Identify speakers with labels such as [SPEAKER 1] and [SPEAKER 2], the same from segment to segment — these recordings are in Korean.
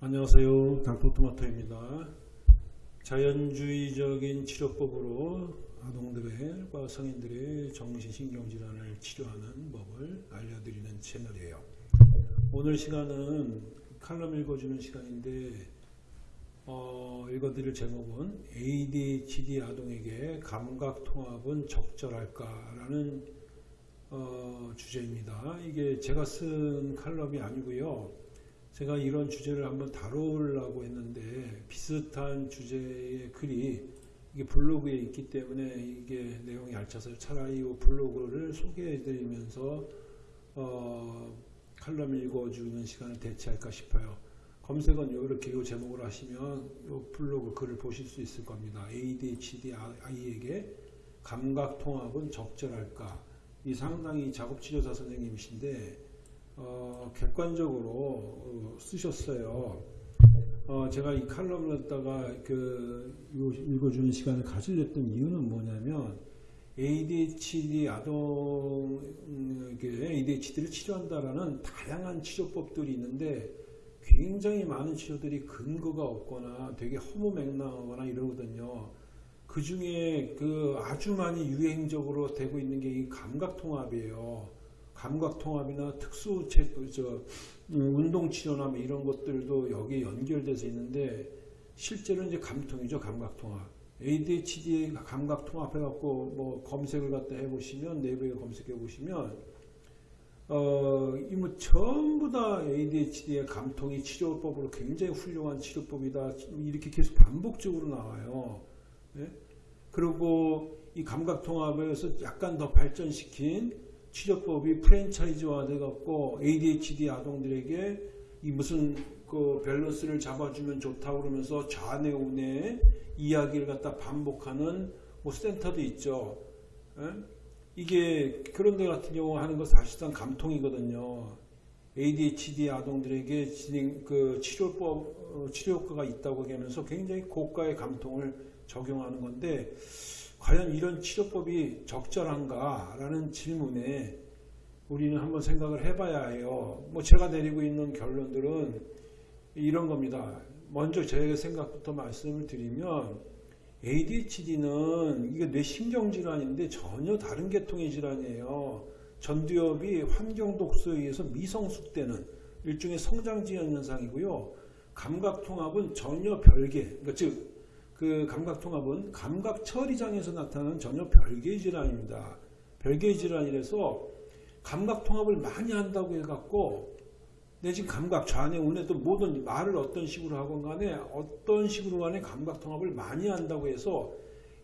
[SPEAKER 1] 안녕하세요. 당토토마토입니다. 자연주의적인 치료법으로 아동들과 성인들의 정신신경질환을 치료하는 법을 알려드리는 채널이에요. 오늘 시간은 칼럼 읽어주는 시간인데 어, 읽어드릴 제목은 ADHD 아동에게 감각통합은 적절할까라는 어, 주제입니다. 이게 제가 쓴 칼럼이 아니고요. 제가 이런 주제를 한번 다루려고 했는데 비슷한 주제의 글이 이게 블로그에 있기 때문에 이게 내용이 알차서 차라리 이 블로그를 소개해 드리면서 어, 칼럼 읽어주는 시간을 대체할까 싶어요. 검색은 이렇게 이 제목으로 하시면 이 블로그 글을 보실 수 있을 겁니다. ADHD 아이에게 감각 통합은 적절할까? 이 상당히 작업치료사 선생님이신데 어, 객관적으로 어, 쓰셨어요. 어, 제가 이 칼럼을 갖다가 그 읽어주는 시간을 가지려던 이유는 뭐냐면 ADHD 아동에게 ADHD를 치료한다라는 다양한 치료법들이 있는데 굉장히 많은 치료들이 근거가 없거나 되게 허무맹랑하거나 이러거든요. 그 중에 그 아주 많이 유행적으로 되고 있는 게 이 감각통합이에요. 감각통합이나 특수 저 음, 운동치료나 뭐 이런 것들도 여기에 연결돼서 있는데 실제로 이제 감통이죠 감각통합. ADHD 감각통합 해갖고 뭐 검색을 갖다 해보시면 네이버에 검색해 보시면 어, 이뭐 전부 다 ADHD의 감통이 치료법으로 굉장히 훌륭한 치료법이다 이렇게 계속 반복적으로 나와요. 네? 그리고 이 감각통합에서 약간 더 발전시킨 치료법이 프랜차이즈화 돼갖고 ADHD 아동들에게 이 무슨 그 밸런스를 잡아주면 좋다고 그러면서 좌뇌 우뇌 이야기를 갖다 반복하는 뭐 센터도 있죠. 에? 예? 이게 그런 데 같은 경우 하는 거 사실상 감통이거든요. ADHD 아동들에게 진행 그 치료법 어, 치료 효과가 있다고 하면서 굉장히 고가의 감통을 적용하는 건데 과연 이런 치료법이 적절한가라는 질문에 우리는 한번 생각을 해봐야 해요. 뭐 제가 내리고 있는 결론들은 이런 겁니다. 먼저 제 생각부터 말씀을 드리면 ADHD는 이게 뇌신경 질환인데 전혀 다른 계통의 질환이에요. 전두엽이 환경 독소에 의해서 미성숙되는 일종의 성장 지연 현상이고요. 감각 통합은 전혀 별개, 그러니까 즉 그 감각통합은 감각 처리장에서 나타나는 전혀 별개의 질환입니다. 별개의 질환이라서 감각통합을 많이 한다고 해갖고 내 지금 감각 좌뇌 우뇌도 모든 말을 어떤 식으로 하건 간에 어떤 식으로 간에 감각통합을 많이 한다고 해서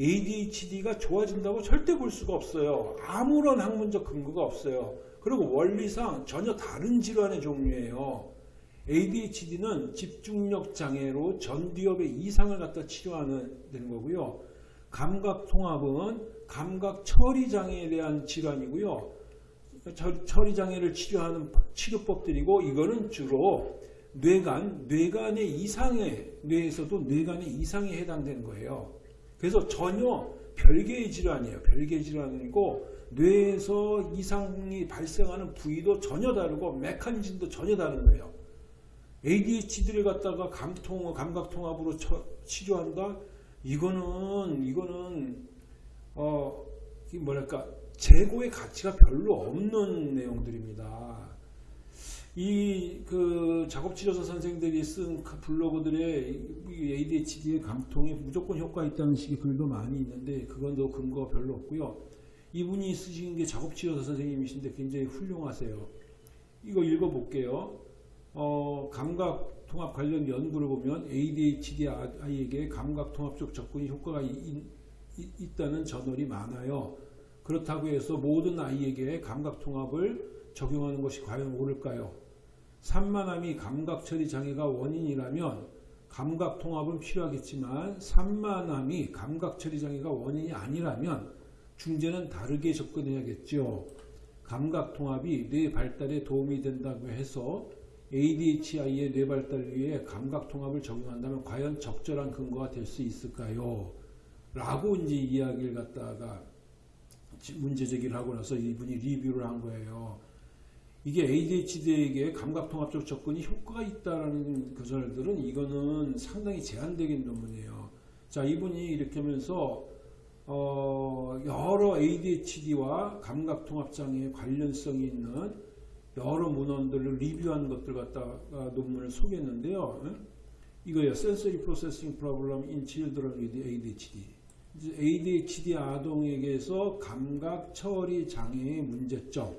[SPEAKER 1] ADHD가 좋아진다고 절대 볼 수가 없어요. 아무런 학문적 근거가 없어요. 그리고 원리상 전혀 다른 질환의 종류예요. ADHD는 집중력 장애로 전두엽의 이상을 갖다 치료하는 되는 거고요. 감각 통합은 감각 처리 장애에 대한 질환이고요. 처리 장애를 치료하는 치료법들이고 이거는 주로 뇌간, 뇌간의 이상에 뇌에서도 뇌간의 이상에 해당되는 거예요. 그래서 전혀 별개의 질환이에요. 별개의 질환이고 뇌에서 이상이 발생하는 부위도 전혀 다르고 메커니즘도 전혀 다른 거예요. ADHD를 갖다가 감통, 감각통합으로 처, 치료한다? 이거는, 이거는, 어, 뭐랄까, 재고의 가치가 별로 없는 내용들입니다. 이, 그, 작업치료사 선생들이 쓴그 블로그들의 ADHD의 감통에 무조건 효과 있다는 식의 글도 많이 있는데, 그건 더 근거가 별로 없고요. 이분이 쓰신 게 작업치료사 선생님이신데 굉장히 훌륭하세요. 이거 읽어볼게요. 어, 감각 통합 관련 연구를 보면 ADHD 아이에게 감각 통합적 접근이 효과가 이, 이, 있다는 저널이 많아요. 그렇다고 해서 모든 아이에게 감각 통합을 적용하는 것이 과연 옳을까요? 산만함이 감각 처리 장애가 원인이라면 감각 통합은 필요하겠지만 산만함이 감각 처리 장애가 원인이 아니라면 중재는 다르게 접근해야겠죠. 감각 통합이 뇌 발달에 도움이 된다고 해서 ADHI의 뇌발달을 위해 감각 통합을 적용한다면 과연 적절한 근거가 될 수 있을까요? 라고 이제 이야기를 갖다가 문제 제기를 하고 나서 이분이 리뷰를 한 거예요. 이게 ADHD에게 감각통합적 접근이 효과가 있다라는 그설들은 이거는 상당히 제한적인 논문이에요. 자, 이분이 이렇게 하면서 어, 여러 ADHD와 감각통합장애 관련성이 있는 여러 문헌들을 리뷰한 것들 갖다가 논문을 소개했는데요. 응? 이거예요. Sensory Processing Problem in Children with ADHD. ADHD 아동에게서 감각 처리 장애의 문제점.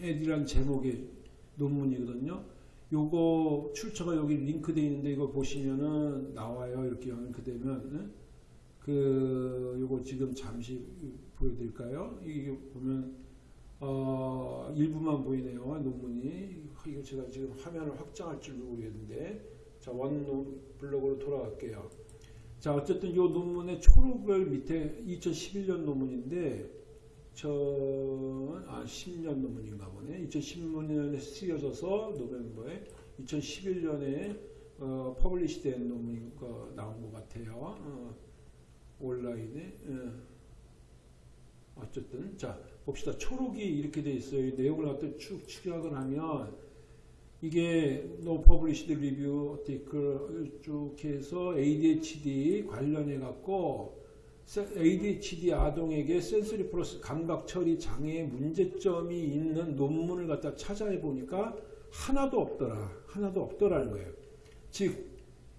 [SPEAKER 1] 애들이란 제목의 논문이거든요. 요거 출처가 여기 링크되어 있는데 이거 보시면은 나와요. 이렇게 링크 되면 네? 그 요거 지금 잠시 보여드릴까요? 이게 보면 어 일부만 보이네요. 논문이 이거 제가 지금 화면을 확장할 줄 모르겠는데 자 원 블록으로 돌아갈게요. 자 어쨌든 이 논문의 초록을 밑에 2011년 논문인데 저, 아, 10년 논문인가 보네. 2010년에 쓰여져서 November에 2011년에 어, publish 된 논문이 거 나온 것 같아요. 어, 온라인에. 어. 어쨌든, 자, 봅시다. 초록이 이렇게 돼 있어요. 이 내용을 갖다 쭉 축약을 하면 이게 no published review article 쭉 해서 ADHD 관련해 갖고 ADHD 아동에게 센서리 프로세스 감각 처리 장애의 문제점이 있는 논문을 갖다 찾아해 보니까 하나도 없더라. 하나도 없더라는 거예요. 즉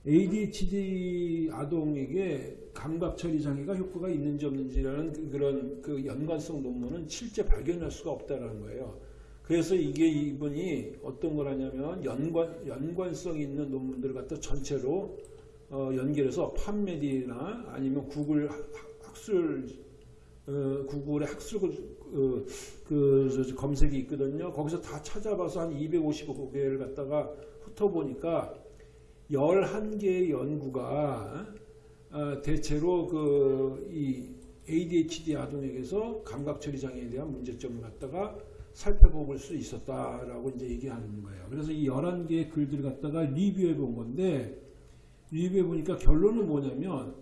[SPEAKER 1] ADHD 아동에게 감각 처리 장애가 효과가 있는지 없는지라는 그- 그런 그 연관성 논문은 실제 발견할 수가 없다라는 거예요. 그래서 이게 이분이 어떤 거라냐면 연관 연관성 있는 논문들을 갖다 전체로 어, 연결해서 판메디나 아니면 구글 학- 학술 어, 구글의 학술 어, 그 저- 저 검색이 있거든요. 거기서 다 찾아봐서 한 255개를 갖다가 훑어보니까 11개의 연구가 어, 대체로 그 이 ADHD 아동에게서 감각 처리 장애에 대한 문제점을 갖다가 살펴볼 수 있었다라고 이제 얘기하는 거예요. 그래서 이 11개의 글들을 갖다가 리뷰해 본 건데 리뷰해 보니까 결론은 뭐냐면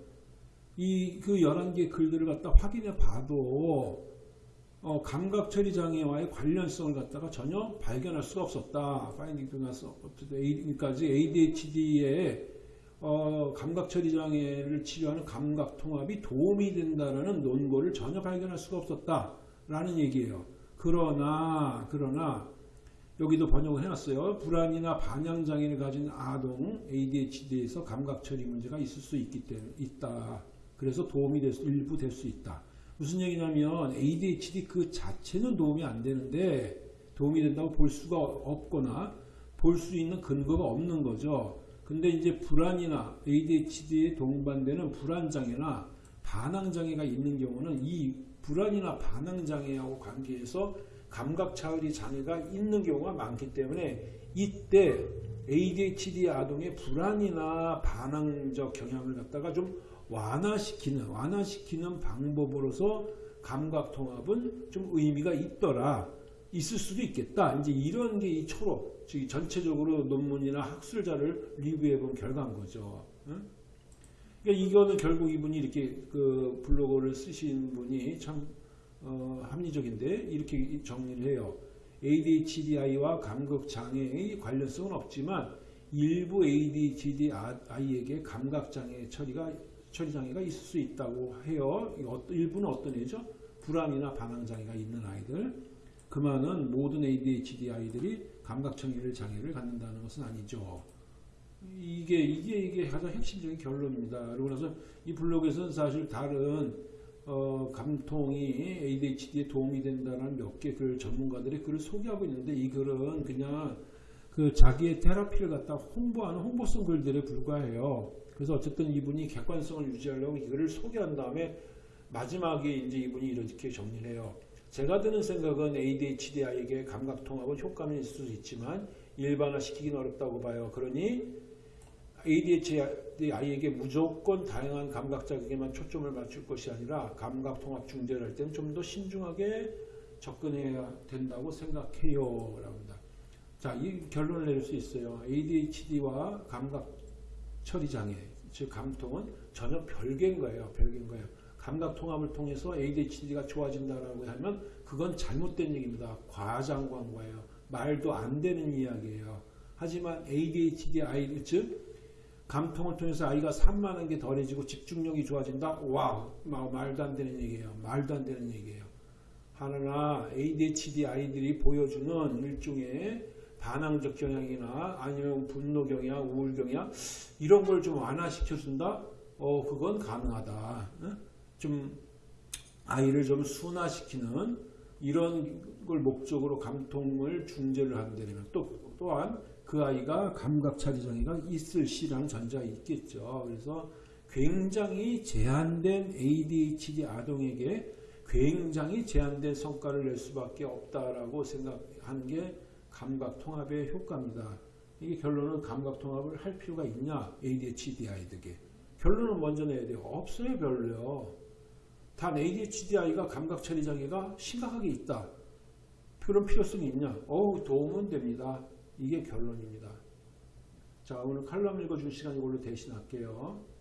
[SPEAKER 1] 이 그 11개 글들을 갖다 확인해 봐도 어, 감각 처리 장애와의 관련성을 갖다가 전혀 발견할 수가 없었다. 파인딩 도 나서 그러니까지 ADHD의 어, 감각 처리 장애를 치료하는 감각 통합이 도움이 된다라는 논거를 전혀 발견할 수가 없었다라는 얘기예요. 그러나 그러나 여기도 번역을 해놨어요. 불안이나 반향 장애를 가진 아동 ADHD에서 감각 처리 문제가 있을 수 있기 때문에 있다. 그래서 도움이 될 수, 일부 될 수 있다. 무슨 얘기냐면 ADHD 그 자체는 도움이 안 되는데 도움이 된다고 볼 수가 없거나 볼 수 있는 근거가 없는 거죠. 근데 이제 불안이나 ADHD에 동반되는 불안 장애나 반항 장애가 있는 경우는 이 불안이나 반항 장애하고 관계해서 감각 차원이 장애가 있는 경우가 많기 때문에 이때 ADHD 아동의 불안이나 반항적 경향을 갖다가 좀 완화시키는 완화시키는 방법으로서 감각 통합은 좀 의미가 있더라 있을 수도 있겠다 이제 이런 게 이 초록 즉 전체적으로 논문이나 학술자를 리뷰해 본 결과인 거죠. 응? 그러니까 이거는 결국 이분이 이렇게 그 블로그를 쓰신 분이 참 어, 합리적인데 이렇게 정리를 해요. ADHDI와 감각 장애의 관련성은 없지만 일부 ADHD 아- 아이에게 감각 장애 처리가 처리 장애가 있을 수 있다고 해요. 일부는 어떤 애죠? 불안이나 반항 장애가 있는 아이들. 그만은 모든 ADHD 아이들이 감각 청의를 장애를 갖는다는 것은 아니죠. 이게 이게 이게 가장 핵심적인 결론입니다. 그러고 나서 이 블로그에서는 사실 다른 어, 감통이 ADHD에 도움이 된다는 몇 개 글 전문가들의 글을 소개하고 있는데 이 글은 그냥 그 자기의 테라피를 갖다 홍보하는 홍보성 글들에 불과해요. 그래서 어쨌든 이분이 객관성을 유지하려고 이 글을 소개한 다음에 마지막에 이제 이분이 이렇게 정리를 해요. 제가 드는 생각은 ADHD 아이에게 감각 통합은 효과는 있을 수 있지만 일반화시키기는 어렵다고 봐요. 그러니 ADHD 아이에게 무조건 다양한 감각 자극에만 초점을 맞출 것이 아니라 감각 통합 중재를 할 때는 좀 더 신중하게 접근해야 된다고 생각해요. 자, 이 결론을 내릴 수 있어요. ADHD와 감각 처리 장애, 즉 감통은 전혀 별개인 거예요. 별개인 거예요. 감각 통합을 통해서 ADHD가 좋아진다라고 하면 그건 잘못된 얘기입니다. 과장 광고예요. 말도 안 되는 이야기예요. 하지만 ADHD 아이 즉 감통을 통해서 아이가 산만한 게 덜해지고 집중력이 좋아진다. 와, 마- 말도 안 되는 얘기예요. 말도 안 되는 얘기예요. 하나 ADHD 아이들이 보여주는 일종의 반항적 경향이나 아니면 분노 경향, 우울 경향 이런 걸 좀 완화시켜 준다. 어, 그건 가능하다. 응? 좀 아이를 좀 순화시키는 이런 걸 목적으로 감통을 중재를 한다면 또 또한 그 아이가 감각 차지 장애가 있을 시라는 전제가 있겠죠. 그래서 굉장히 제한된 ADHD 아동에게 굉장히 제한된 성과를 낼 수밖에 없다라고 생각한 게 감각 통합의 효과입니다. 이게 결론은 감각 통합을 할 필요가 있냐? ADHD 아이들에게. 결론은 먼저 내야 돼요. 없어요, 별로요. 단 ADHD 아이가 감각 처리 장애가 심각하게 있다. 그런 필요성이 있냐? 어우, 도움은 됩니다. 이게 결론입니다. 자, 오늘 칼럼 읽어줄 시간 이걸로 대신할게요.